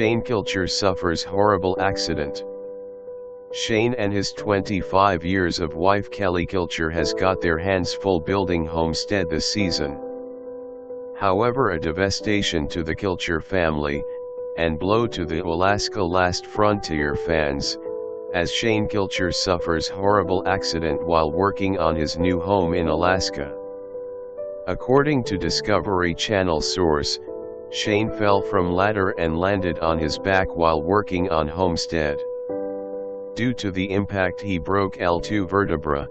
Shane Kilcher suffers horrible accident. Shane and his 25 years of wife Kelly Kilcher has got their hands full building homestead this season. However a devastation to the Kilcher family, and blow to the Alaska Last Frontier fans, as Shane Kilcher suffers horrible accident while working on his new home in Alaska. According to Discovery Channel source, Shane fell from ladder and landed on his back while working on homestead. Due to the impact he broke L2 vertebra,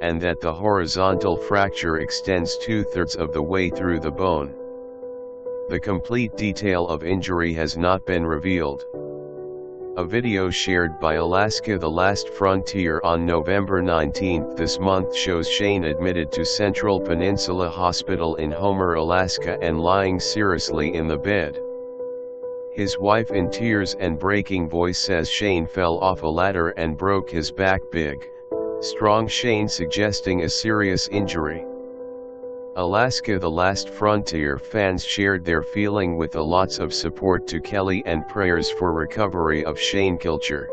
and that the horizontal fracture extends two-thirds of the way through the bone. The complete detail of injury has not been revealed. A video shared by Alaska The Last Frontier on November 19 this month shows Shane admitted to Central Peninsula Hospital in Homer, Alaska and lying seriously in the bed. His wife in tears and breaking voice says Shane fell off a ladder and broke his back big, strong Shane suggesting a serious injury. Alaska The Last Frontier fans shared their feeling with a lots of support to Kelly and prayers for recovery of Shane Kilcher.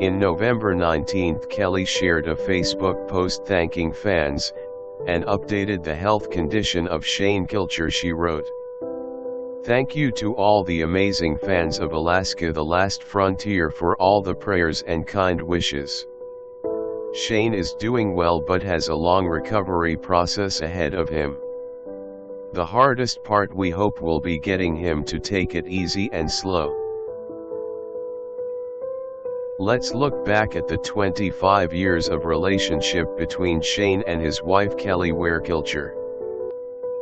In November 19 Kelly shared a Facebook post thanking fans, and updated the health condition of Shane Kilcher she wrote. Thank you to all the amazing fans of Alaska The Last Frontier for all the prayers and kind wishes. Shane is doing well but has a long recovery process ahead of him. The hardest part we hope will be getting him to take it easy and slow. Let's look back at the 25 years of relationship between Shane and his wife Kelly Kilcher.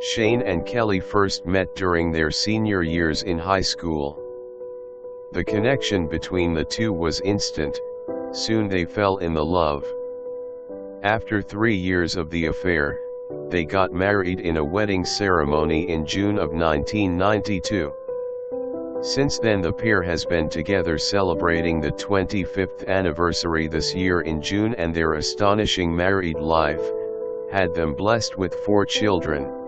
Shane and Kelly first met during their senior years in high school. The connection between the two was instant, soon they fell in the love. After three years of the affair, they got married in a wedding ceremony in June of 1992. Since then the pair has been together celebrating the 25th anniversary this year in June and their astonishing married life, had them blessed with four children.